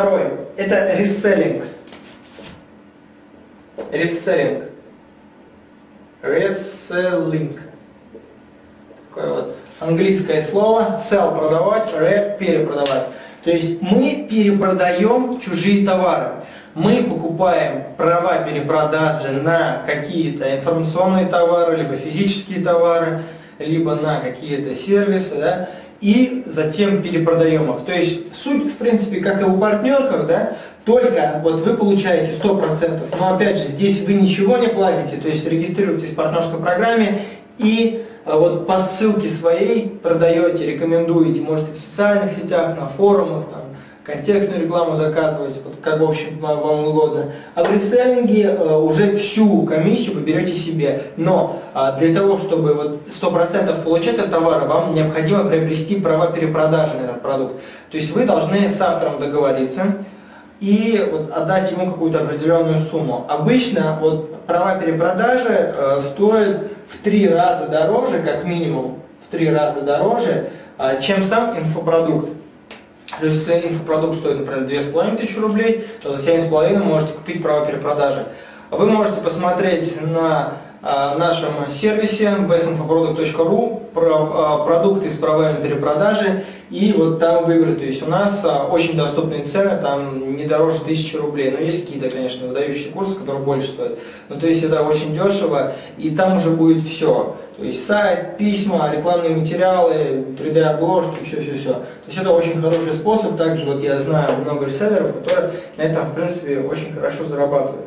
Второй. Это реселлинг. Реселлинг. Реселлинг. Такое вот английское слово. Sell – продавать, re – перепродавать. То есть мы перепродаем чужие товары. Мы покупаем права перепродажи на какие-то информационные товары, либо физические товары, либо на какие-то сервисы, да, и затем перепродаем их. То есть суть, в принципе, как и у партнерках, да, только вот вы получаете 100%, но опять же, здесь вы ничего не платите, то есть регистрируетесь в партнерской программе и а, вот по ссылке своей продаете, рекомендуете, можете в социальных сетях, на форумах, там, контекстную рекламу заказывать, вот, как в общем вам угодно. А в реселлинге э, уже всю комиссию вы берете себе. Но э, для того, чтобы вот 100% получать от товара, вам необходимо приобрести права перепродажи на этот продукт. То есть вы должны с автором договориться и вот, отдать ему какую-то определенную сумму. Обычно вот, права перепродажи э, стоят в три раза дороже, как минимум в три раза дороже, э, чем сам инфопродукт. То есть, если инфопродукт стоит, например, 2500 рублей, то за 7,5 можете купить право перепродажи. Вы можете посмотреть на а, нашем сервисе bestinfoproduct.ru а, продукты с правами перепродажи и вот там выбрать. То есть у нас а, очень доступные цены, там не дороже 1000 рублей. Но есть какие-то, конечно, выдающие курсы, которые больше стоят. Но то есть это очень дешево и там уже будет все. То есть сайт, письма, рекламные материалы, 3D-обложки, все-все-все. То есть это очень хороший способ. Также вот я знаю много реселлеров, которые на этом, в принципе, очень хорошо зарабатывают.